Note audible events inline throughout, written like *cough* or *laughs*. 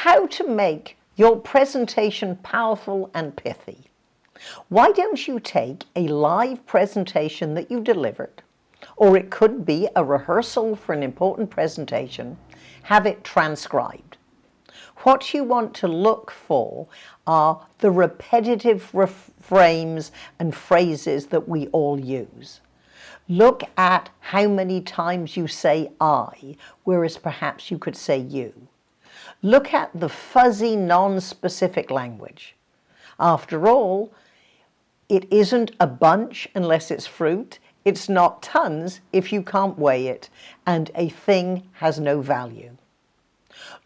how to make your presentation powerful and pithy. Why don't you take a live presentation that you delivered, or it could be a rehearsal for an important presentation, have it transcribed. What you want to look for are the repetitive refrains and phrases that we all use. Look at how many times you say I, whereas perhaps you could say you. Look at the fuzzy, non-specific language. After all, it isn't a bunch unless it's fruit. It's not tons if you can't weigh it. And a thing has no value.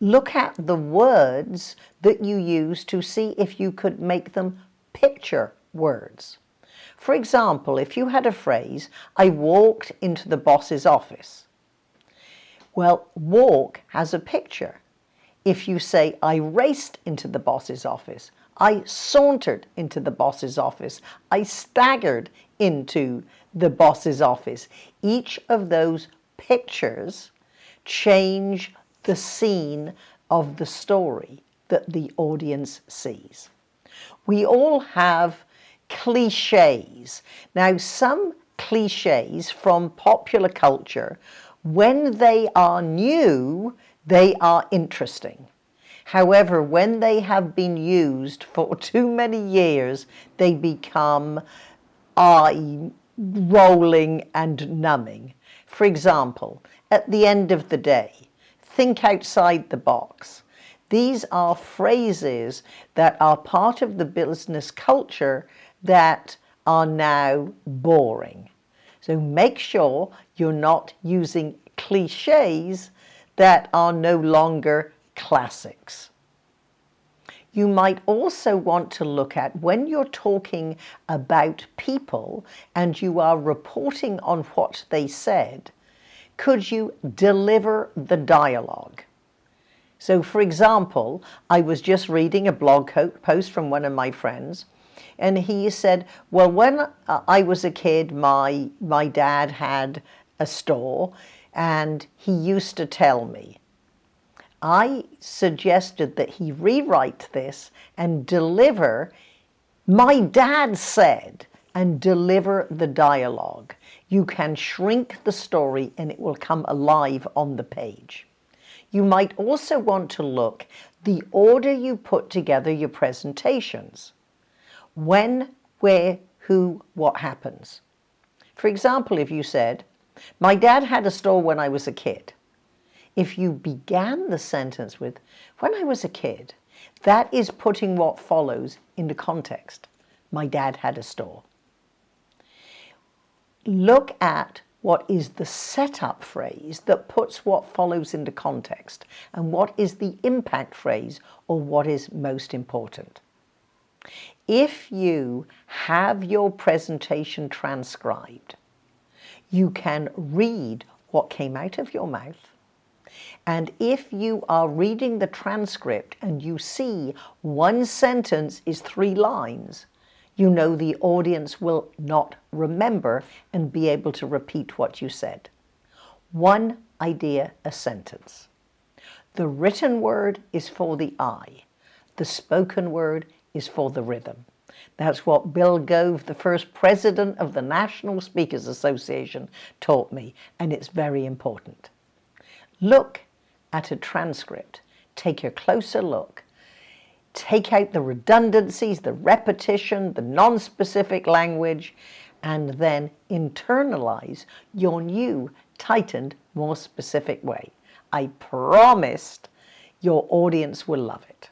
Look at the words that you use to see if you could make them picture words. For example, if you had a phrase, I walked into the boss's office. Well, walk has a picture. If you say, I raced into the boss's office, I sauntered into the boss's office, I staggered into the boss's office, each of those pictures change the scene of the story that the audience sees. We all have cliches. Now, some cliches from popular culture, when they are new, they are interesting. However, when they have been used for *laughs* too many years, they become eye rolling and numbing. For example, at the end of the day, think outside the box. These are phrases that are part of the business culture that are now boring. So make sure you're not using cliches that are no longer classics. You might also want to look at when you're talking about people and you are reporting on what they said, could you deliver the dialogue? So for example, I was just reading a blog post from one of my friends and he said, well, when uh, I was a kid, my, my dad had a store and he used to tell me. I suggested that he rewrite this and deliver, my dad said, and deliver the dialogue. You can shrink the story and it will come alive on the page. You might also want to look the order you put together your presentations when, where, who, what happens. For example, if you said, my dad had a store when I was a kid. If you began the sentence with, when I was a kid, that is putting what follows into context. My dad had a store. Look at what is the setup phrase that puts what follows into context and what is the impact phrase or what is most important. If you have your presentation transcribed, you can read what came out of your mouth. And if you are reading the transcript and you see one sentence is three lines, you know the audience will not remember and be able to repeat what you said. One idea a sentence. The written word is for the eye. The spoken word is for the rhythm. That's what Bill Gove, the first president of the National Speakers Association, taught me, and it's very important. Look at a transcript. Take a closer look. Take out the redundancies, the repetition, the non-specific language, and then internalize your new, tightened, more specific way. I promised your audience will love it.